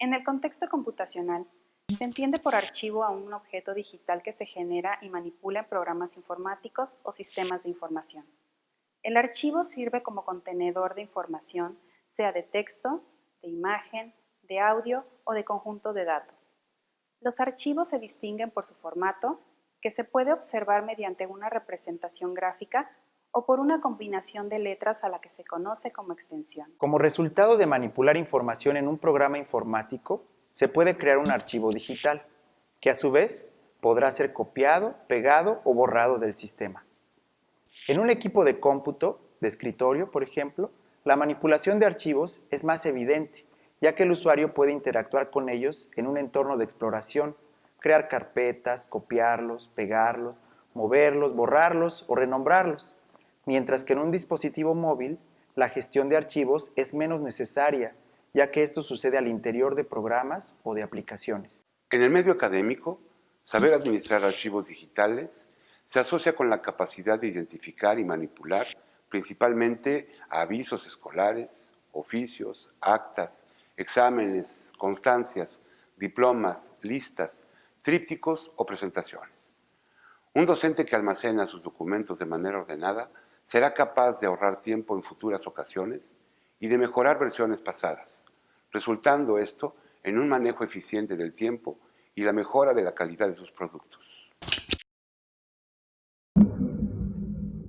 En el contexto computacional, se entiende por archivo a un objeto digital que se genera y manipula en programas informáticos o sistemas de información. El archivo sirve como contenedor de información, sea de texto, de imagen, de audio o de conjunto de datos. Los archivos se distinguen por su formato, que se puede observar mediante una representación gráfica o por una combinación de letras a la que se conoce como extensión. Como resultado de manipular información en un programa informático, se puede crear un archivo digital, que a su vez podrá ser copiado, pegado o borrado del sistema. En un equipo de cómputo, de escritorio, por ejemplo, la manipulación de archivos es más evidente, ya que el usuario puede interactuar con ellos en un entorno de exploración, crear carpetas, copiarlos, pegarlos, moverlos, borrarlos o renombrarlos, mientras que en un dispositivo móvil la gestión de archivos es menos necesaria, ya que esto sucede al interior de programas o de aplicaciones. En el medio académico, saber administrar archivos digitales se asocia con la capacidad de identificar y manipular principalmente avisos escolares, oficios, actas, exámenes, constancias, diplomas, listas, trípticos o presentaciones. Un docente que almacena sus documentos de manera ordenada será capaz de ahorrar tiempo en futuras ocasiones y de mejorar versiones pasadas, resultando esto en un manejo eficiente del tiempo y la mejora de la calidad de sus productos.